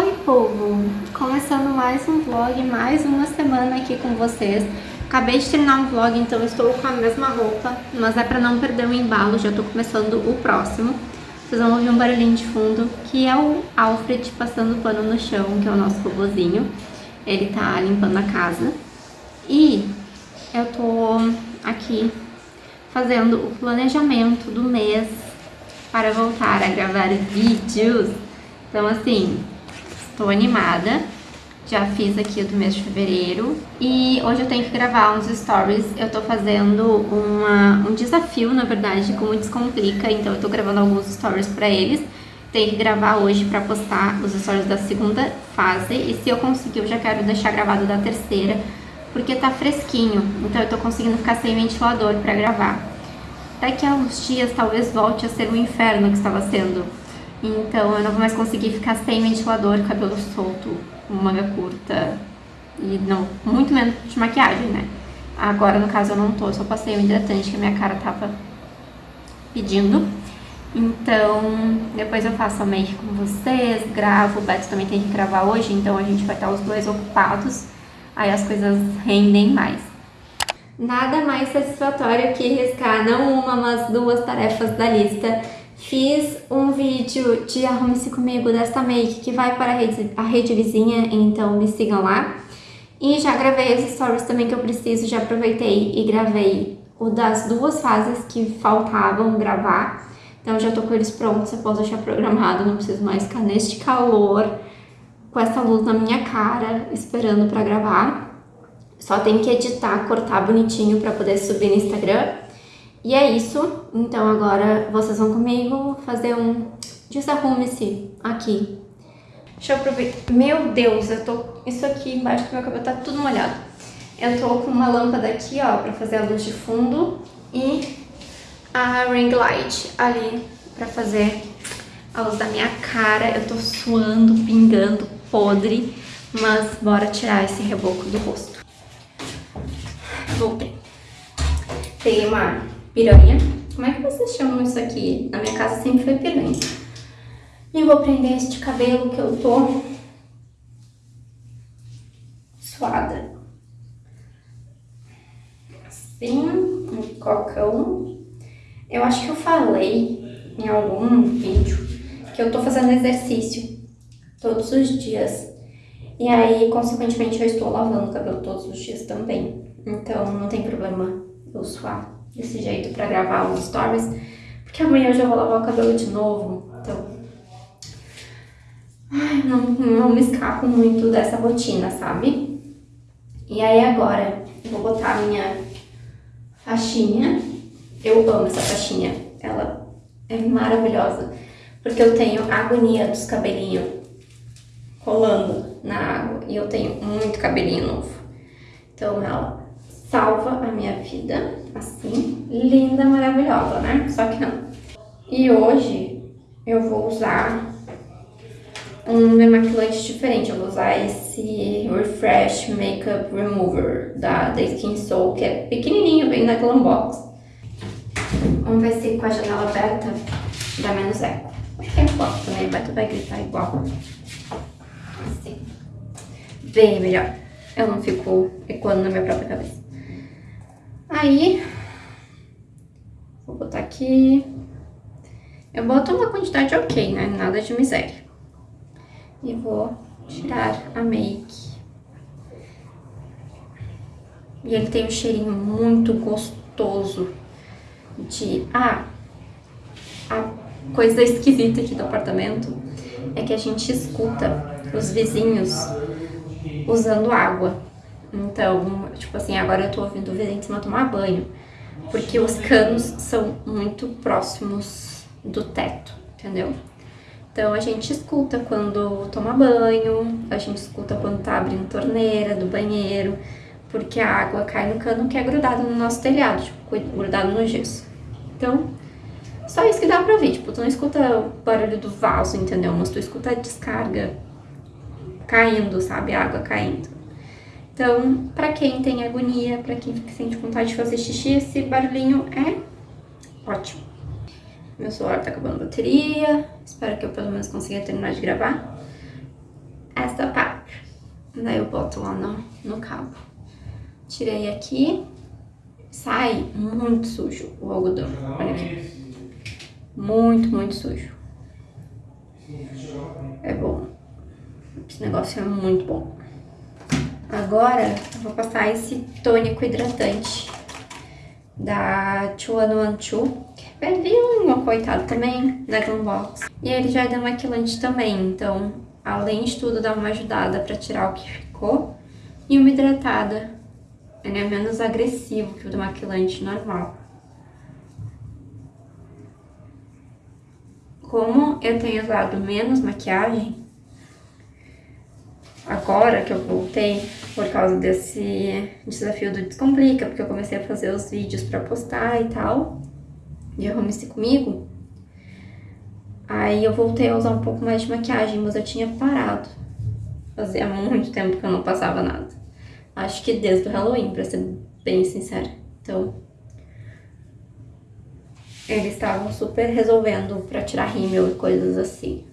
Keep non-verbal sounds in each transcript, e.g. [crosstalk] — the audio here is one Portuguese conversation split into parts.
Oi povo, começando mais um vlog, mais uma semana aqui com vocês. Acabei de terminar um vlog, então estou com a mesma roupa, mas é pra não perder o embalo, já tô começando o próximo. Vocês vão ouvir um barulhinho de fundo, que é o Alfred passando pano no chão, que é o nosso robozinho. Ele tá limpando a casa. E eu tô aqui fazendo o planejamento do mês para voltar a gravar vídeos. Então assim, estou animada. Já fiz aqui do mês de fevereiro. E hoje eu tenho que gravar uns stories. Eu tô fazendo uma, um desafio, na verdade, como Descomplica. Então eu tô gravando alguns stories pra eles. Tenho que gravar hoje pra postar os stories da segunda fase. E se eu conseguir, eu já quero deixar gravado da terceira. Porque tá fresquinho. Então eu tô conseguindo ficar sem ventilador pra gravar. Daqui a uns dias talvez volte a ser o inferno que estava sendo então eu não vou mais conseguir ficar sem ventilador, cabelo solto, manga curta e não, muito menos de maquiagem, né? Agora no caso eu não tô, só passei o hidratante que a minha cara tava pedindo. Então, depois eu faço a make com vocês, gravo, o Beto também tem que gravar hoje, então a gente vai estar os dois ocupados, aí as coisas rendem mais. Nada mais satisfatório que riscar não uma, mas duas tarefas da lista Fiz um vídeo de Arrume-se Comigo desta make que vai para a rede, a rede vizinha, então me sigam lá. E já gravei as stories também que eu preciso, já aproveitei e gravei o das duas fases que faltavam gravar. Então já tô com eles prontos, eu posso deixar programado, não preciso mais ficar neste calor, com essa luz na minha cara, esperando pra gravar. Só tenho que editar, cortar bonitinho pra poder subir no Instagram. E é isso, então agora vocês vão comigo fazer um desarrume-se aqui. Deixa eu aproveitar. Meu Deus, eu tô... Isso aqui embaixo do meu cabelo tá tudo molhado. Eu tô com uma lâmpada aqui, ó, pra fazer a luz de fundo e a ring light ali pra fazer a luz da minha cara. Eu tô suando, pingando, podre, mas bora tirar esse reboco do rosto. Voltei. Peguei uma piranha. Como é que vocês chamam isso aqui? Na minha casa sempre foi piranha. E vou prender este cabelo que eu tô suada. Assim, um cocão. Eu acho que eu falei em algum vídeo que eu tô fazendo exercício todos os dias. E aí, consequentemente, eu estou lavando o cabelo todos os dias também. Então, não tem problema eu suar desse jeito pra gravar os stories, porque amanhã eu já vou lavar o cabelo de novo, então... Ai, não, não me escapo muito dessa rotina, sabe? E aí agora eu vou botar a minha faixinha. Eu amo essa faixinha, ela é maravilhosa, porque eu tenho agonia dos cabelinhos rolando na água e eu tenho muito cabelinho novo. Então ela salva a minha vida, assim, linda, maravilhosa, né? Só que não. E hoje eu vou usar um demaquilante diferente, eu vou usar esse Refresh Makeup Remover da, da Skin Soul, que é pequenininho, vem na Glambox. Um vai ser com a janela aberta, dá menos eco. É igual também, o Beto vai gritar igual. Assim. Bem melhor. Eu não fico ecoando na minha própria cabeça. Aí, vou botar aqui. Eu boto uma quantidade ok, né? Nada de miséria. E vou tirar a make. E ele tem um cheirinho muito gostoso de... Ah, a coisa esquisita aqui do apartamento é que a gente escuta os vizinhos usando água. Então, tipo assim, agora eu tô ouvindo o de cima tomar banho, porque os canos são muito próximos do teto, entendeu? Então a gente escuta quando toma banho, a gente escuta quando tá abrindo torneira do banheiro, porque a água cai no cano que é grudado no nosso telhado, tipo, grudado no gesso. Então, só isso que dá pra ouvir, tipo, tu não escuta o barulho do vaso, entendeu? Mas tu escuta a descarga caindo, sabe? A água caindo. Então, para quem tem agonia, para quem sente vontade de fazer xixi, esse barulhinho é ótimo. Meu celular tá acabando a bateria, espero que eu pelo menos consiga terminar de gravar. Daí eu boto lá no, no cabo. Tirei aqui. Sai muito sujo o algodão. Olha aqui. Muito, muito sujo. É bom. Esse negócio é muito bom. Agora eu vou passar esse tônico hidratante da 2112, que é velhinho, coitado também, da Glambox. E ele já é demaquilante também, então além de tudo dá uma ajudada pra tirar o que ficou. E uma hidratada, ele é menos agressivo que o demaquilante normal. Como eu tenho usado menos maquiagem, agora que eu voltei, por causa desse desafio do Descomplica, porque eu comecei a fazer os vídeos pra postar e tal, de Arrume-se Comigo, aí eu voltei a usar um pouco mais de maquiagem, mas eu tinha parado. Fazia muito tempo que eu não passava nada. Acho que desde o Halloween, pra ser bem sincera. Então, eles estavam super resolvendo pra tirar rímel e coisas assim.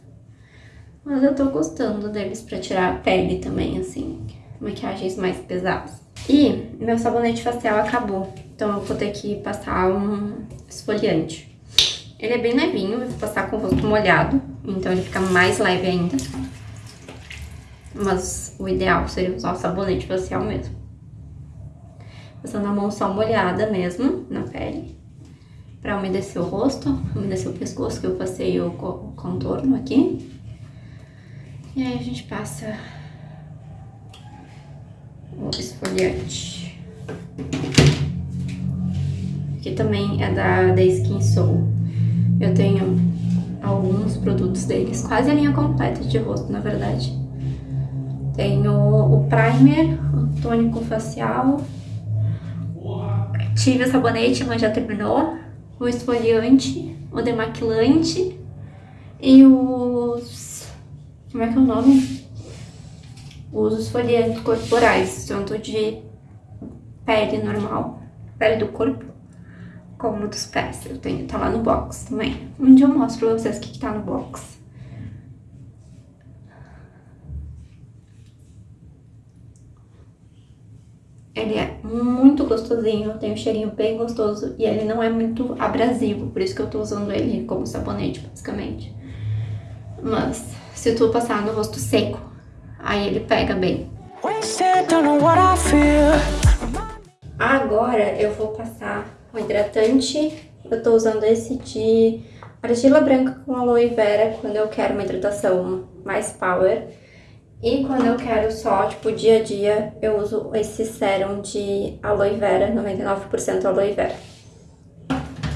Mas eu tô gostando deles pra tirar a pele também, assim, maquiagens mais pesadas. E meu sabonete facial acabou, então eu vou ter que passar um esfoliante. Ele é bem levinho, eu vou passar com o rosto molhado, então ele fica mais leve ainda. Mas o ideal seria usar o sabonete facial mesmo. Passando a mão só molhada mesmo, na pele. Pra umedecer o rosto, umedecer o pescoço, que eu passei o contorno aqui. E aí a gente passa o esfoliante. Aqui também é da The Skin Soul. Eu tenho alguns produtos deles, quase a linha completa de rosto, na verdade. Tenho o primer, o tônico facial. Tive o sabonete, mas já terminou. O esfoliante, o demaquilante e os como é que é o nome? Os esfoliantes corporais, tanto de pele normal, pele do corpo, como dos pés. Eu tenho, tá lá no box também. Um dia eu mostro pra vocês o que, que tá no box. Ele é muito gostosinho, tem um cheirinho bem gostoso e ele não é muito abrasivo, por isso que eu tô usando ele como sabonete, basicamente. Mas se tu passar no rosto seco, aí ele pega bem. Agora eu vou passar o hidratante. Eu tô usando esse de argila branca com aloe vera quando eu quero uma hidratação mais power. E quando eu quero só, tipo, dia a dia, eu uso esse sérum de aloe vera, 99% aloe vera.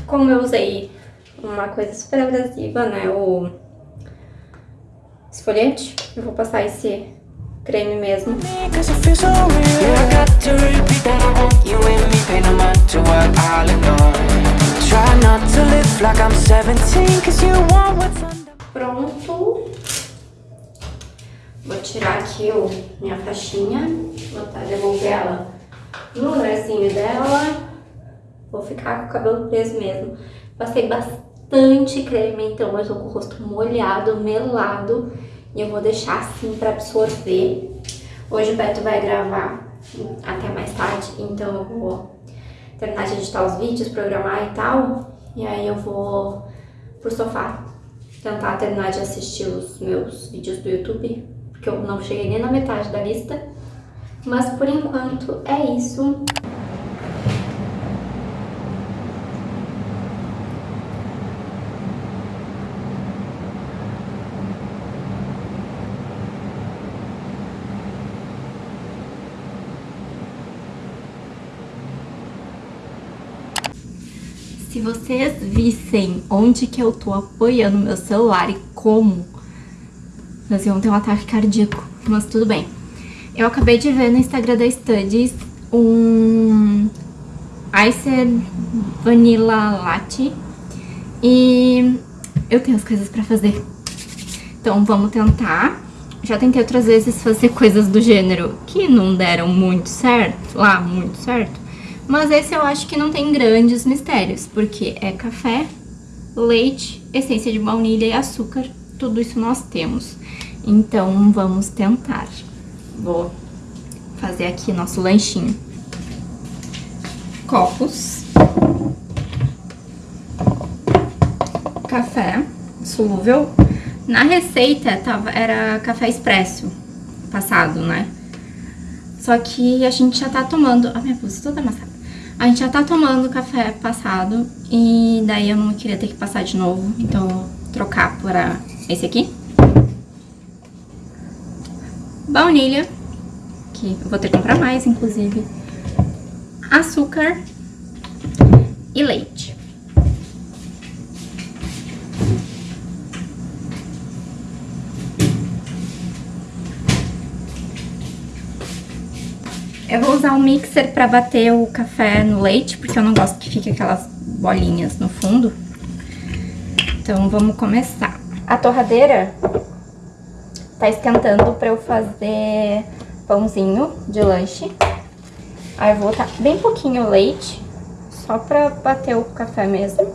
Como eu usei uma coisa super abrasiva, né, o esfoliante. Eu vou passar esse creme mesmo. Pronto. Vou tirar aqui o, minha faixinha, botar, devolver ela no lugarzinho dela. Vou ficar com o cabelo preso mesmo. Passei bastante creme, então eu tô com o rosto molhado, melado. E eu vou deixar assim pra absorver. Hoje o Beto vai gravar até mais tarde, então eu vou terminar de editar os vídeos, programar e tal. E aí eu vou pro sofá tentar terminar de assistir os meus vídeos do YouTube, porque eu não cheguei nem na metade da lista. Mas por enquanto é isso. Vocês vissem onde que eu tô apoiando meu celular e como, nós iam ter um ataque cardíaco, mas tudo bem. Eu acabei de ver no Instagram da Studies um Icer Vanilla Latte e eu tenho as coisas pra fazer. Então vamos tentar. Já tentei outras vezes fazer coisas do gênero que não deram muito certo, lá muito certo. Mas esse eu acho que não tem grandes mistérios, porque é café, leite, essência de baunilha e açúcar. Tudo isso nós temos. Então, vamos tentar. Vou fazer aqui nosso lanchinho. Copos. Café solúvel. Na receita tava, era café expresso passado, né? Só que a gente já tá tomando... A minha blusa toda amassada. A gente já tá tomando café passado e daí eu não queria ter que passar de novo, então eu vou trocar por esse aqui. Baunilha, que eu vou ter que comprar mais, inclusive. Açúcar e leite. Eu vou usar um mixer pra bater o café no leite, porque eu não gosto que fique aquelas bolinhas no fundo. Então, vamos começar. A torradeira tá esquentando pra eu fazer pãozinho de lanche. Aí eu vou botar bem pouquinho leite, só pra bater o café mesmo.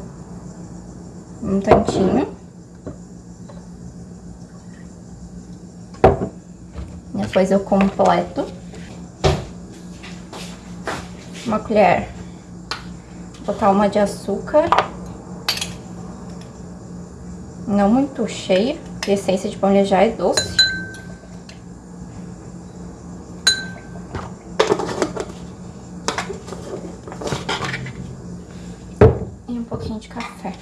Um tantinho. Depois eu completo uma colher. Vou botar uma de açúcar. Não muito cheia, porque essência de baunilha já é doce. E um pouquinho de café.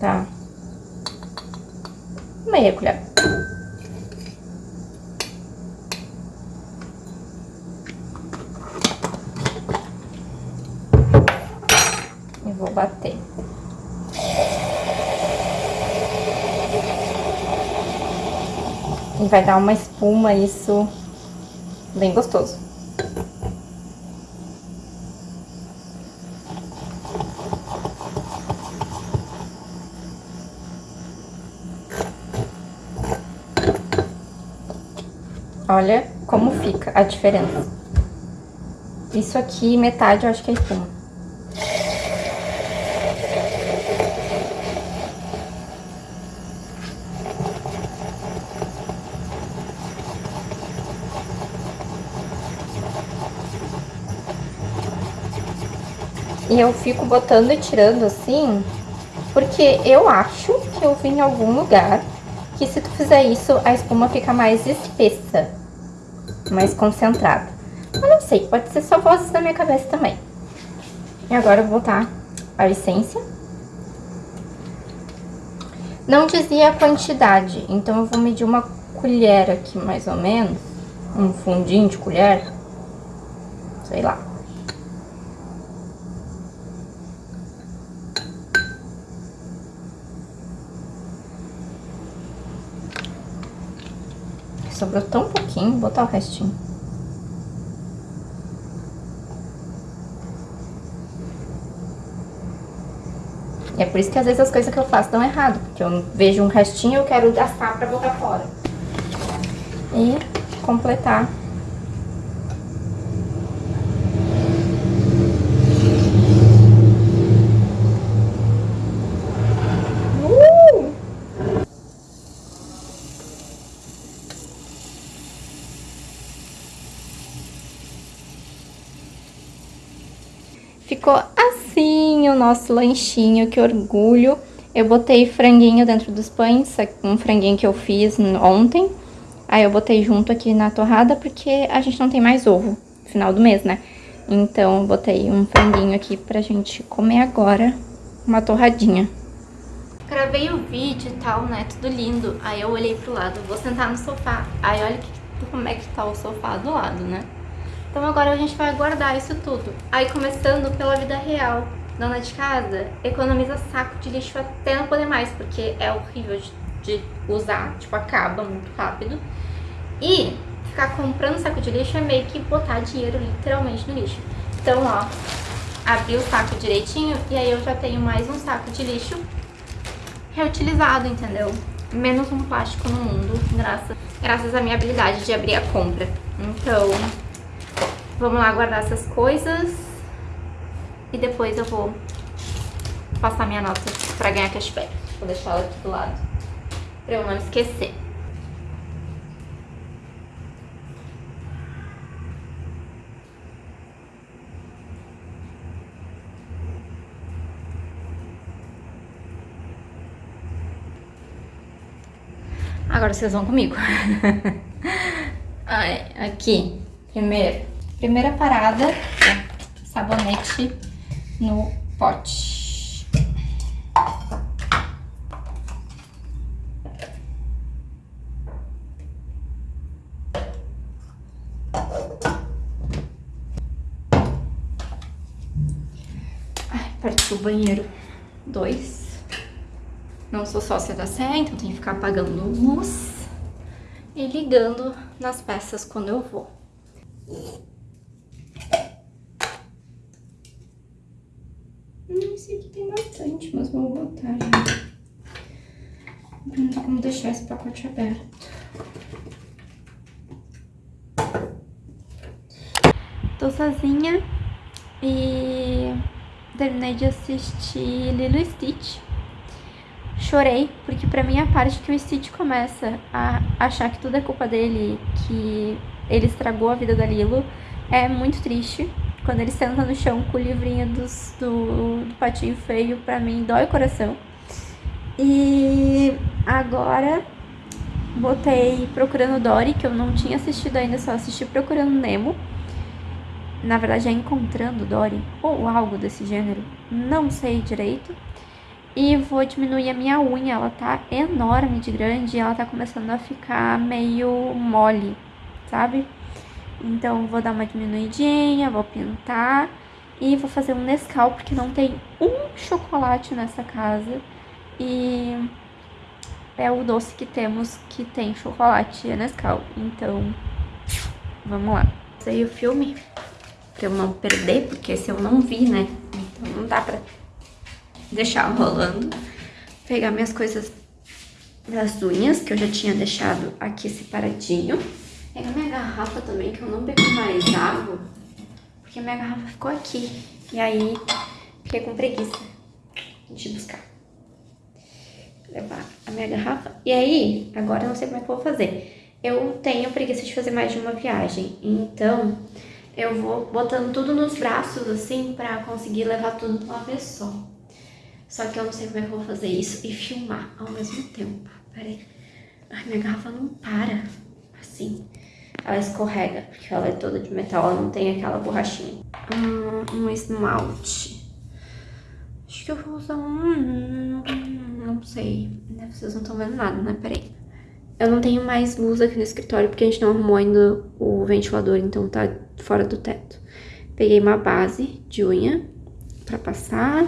Tá. Meia colher. vou bater. E vai dar uma espuma, isso bem gostoso. Olha como fica a diferença. Isso aqui, metade, eu acho que é espuma. Eu fico botando e tirando assim, porque eu acho que eu vi em algum lugar que se tu fizer isso, a espuma fica mais espessa, mais concentrada. Mas não sei, pode ser só vozes da minha cabeça também. E agora eu vou botar a essência. Não dizia a quantidade, então eu vou medir uma colher aqui, mais ou menos. Um fundinho de colher. Sei lá. Sobrou tão pouquinho, vou botar o restinho. É por isso que às vezes as coisas que eu faço dão errado, porque eu vejo um restinho e eu quero gastar pra botar fora. E completar Ficou assim o nosso lanchinho, que orgulho. Eu botei franguinho dentro dos pães, um franguinho que eu fiz ontem. Aí eu botei junto aqui na torrada, porque a gente não tem mais ovo, final do mês, né? Então botei um franguinho aqui pra gente comer agora, uma torradinha. Gravei o vídeo e tal, né, tudo lindo. Aí eu olhei pro lado, vou sentar no sofá. Aí olha que, como é que tá o sofá do lado, né? Então agora a gente vai guardar isso tudo. Aí começando pela vida real. Dona de casa economiza saco de lixo até não poder mais, porque é horrível de, de usar, tipo, acaba muito rápido. E ficar comprando saco de lixo é meio que botar dinheiro literalmente no lixo. Então, ó, abri o saco direitinho e aí eu já tenho mais um saco de lixo reutilizado, entendeu? Menos um plástico no mundo, graças, graças à minha habilidade de abrir a compra. Então, Vamos lá guardar essas coisas. E depois eu vou passar minha nota pra ganhar cashback. Vou deixar ela aqui do lado. Pra eu não esquecer. Agora vocês vão comigo. [laughs] Ai, aqui. Primeiro, primeira parada, sabonete no pote. Partiu o banheiro 2. Não sou sócia da Sé, então tenho que ficar apagando luz e ligando nas peças quando eu vou. Hum, esse aqui tem bastante, mas vou botar já. Não tem como deixar esse pacote aberto. Tô sozinha e terminei de assistir Lilo Stitch. Chorei, porque pra mim a parte que o Stitch começa a achar que tudo é culpa dele, que ele estragou a vida da Lilo, é muito triste. Quando ele senta no chão com o livrinho dos, do, do patinho feio, pra mim dói o coração. E agora botei Procurando Dory, que eu não tinha assistido ainda, só assisti Procurando Nemo na verdade é encontrando Dory, ou algo desse gênero, não sei direito. E vou diminuir a minha unha, ela tá enorme de grande e ela tá começando a ficar meio mole, sabe? Então vou dar uma diminuidinha, vou pintar e vou fazer um Nescau, porque não tem um chocolate nessa casa. E é o doce que temos que tem chocolate, é Nescau. Então, vamos lá. Sei o filme pra eu não perder, porque se eu não vi, né? Então não dá pra deixar rolando. Pegar minhas coisas das unhas, que eu já tinha deixado aqui separadinho. Pegar minha garrafa também, que eu não bebi mais água, porque minha garrafa ficou aqui. E aí, fiquei com preguiça de buscar. Levar a minha garrafa. E aí, agora eu não sei como é que eu vou fazer. Eu tenho preguiça de fazer mais de uma viagem, então eu vou botando tudo nos braços, assim, pra conseguir levar tudo de uma vez só. Só que eu não sei como é que eu vou fazer isso e filmar ao mesmo tempo. Pera aí. Ai, minha garrafa não para, assim. Ela escorrega, porque ela é toda de metal, ela não tem aquela borrachinha. Um, um esmalte. Acho que eu vou usar um... Não sei. Vocês não estão vendo nada, né? Peraí. Eu não tenho mais luz aqui no escritório porque a gente não arrumou ainda o ventilador, então tá fora do teto. Peguei uma base de unha pra passar.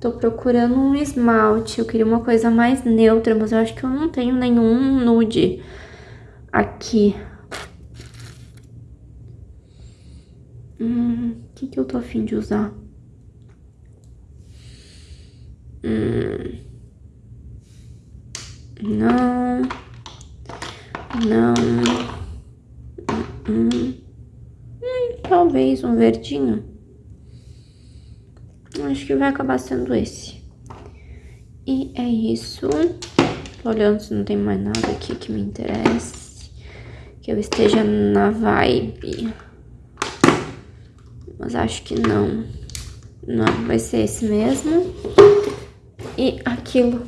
Tô procurando um esmalte, eu queria uma coisa mais neutra, mas eu acho que eu não tenho nenhum nude aqui. Hum, o que que eu tô afim de usar? Hum, não... Não. Hum, hum. Hum, talvez um verdinho. Acho que vai acabar sendo esse. E é isso. Tô olhando se não tem mais nada aqui que me interesse. Que eu esteja na vibe. Mas acho que não. Não, vai ser esse mesmo. E aquilo.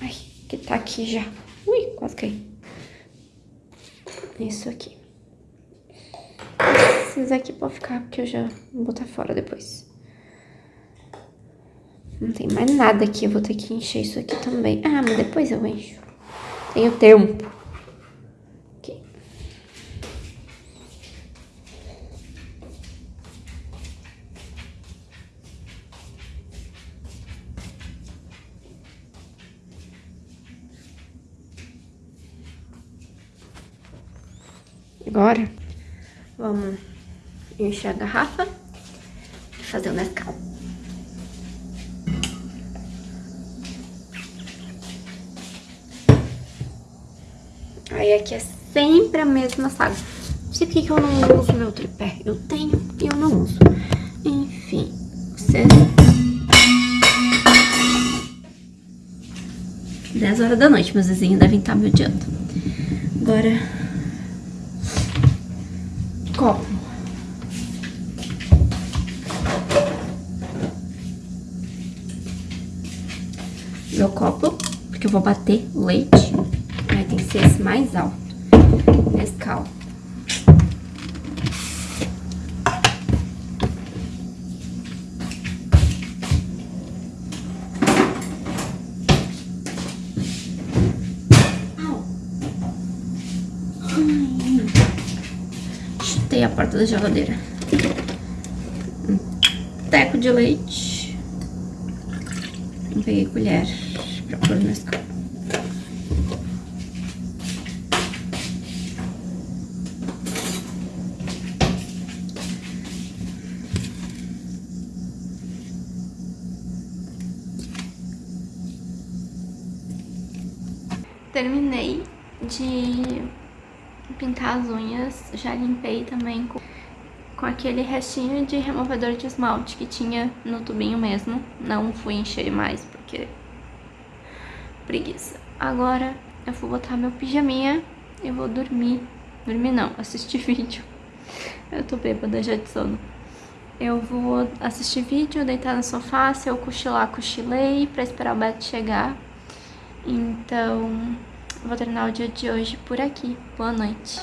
Ai, que tá aqui já. Ui, quase caí isso aqui. Esses aqui pode ficar, porque eu já vou botar fora depois. Não tem mais nada aqui, eu vou ter que encher isso aqui também. Ah, mas depois eu encho. Tenho tempo. Aqui. Agora, vamos encher a garrafa e fazer o Nescau. Aí aqui é sempre a mesma saga. Não sei porque que eu não uso meu tripé. Eu tenho e eu não uso. Enfim, vocês... 10 horas da noite, meus vizinhos devem estar me odiando. Agora copo. Meu copo, porque eu vou bater leite. Ai, tem que ser esse mais alto. Nescau. Chutei a porta da geladeira. Um teco de leite. Não peguei colher escala. Terminei de pintar as unhas, já limpei também com, com aquele restinho de removedor de esmalte que tinha no tubinho mesmo. Não fui encher mais porque preguiça. Agora eu vou botar meu pijaminha e vou dormir. Dormir não, assistir [laughs] vídeo. Eu tô bêbada já de sono. Eu vou assistir vídeo, deitar no sofá, se eu cochilar, cochilei, pra esperar o Beto chegar. Então, vou terminar o dia de hoje por aqui. Boa noite.